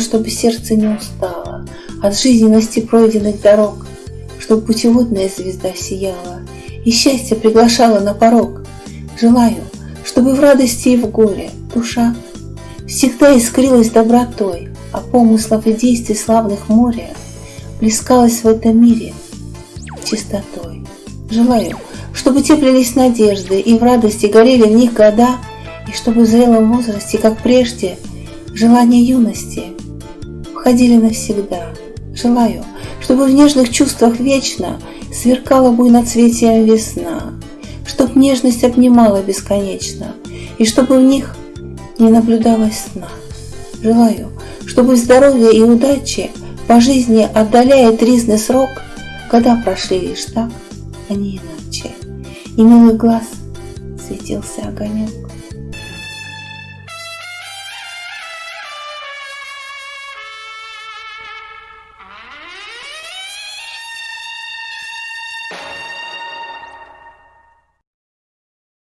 чтобы сердце не устало От жизненности пройденных дорог, Чтоб путеводная звезда сияла И счастье приглашала на порог. Желаю, чтобы в радости и в горе душа Всегда искрилась добротой, А помыслов и действий славных море Плескалась в этом мире чистотой. Желаю, чтобы теплились надежды И в радости горели в них года, И чтобы в зрелом возрасте, как прежде, Желания юности входили навсегда. Желаю, чтобы в нежных чувствах вечно Сверкала буйноцветием весна, Чтоб нежность обнимала бесконечно, И чтобы в них не наблюдалось сна. Желаю, чтобы здоровье и удачи По жизни отдаляя тризный срок, Года прошли лишь так, а не иначе, И милый глаз светился огонек.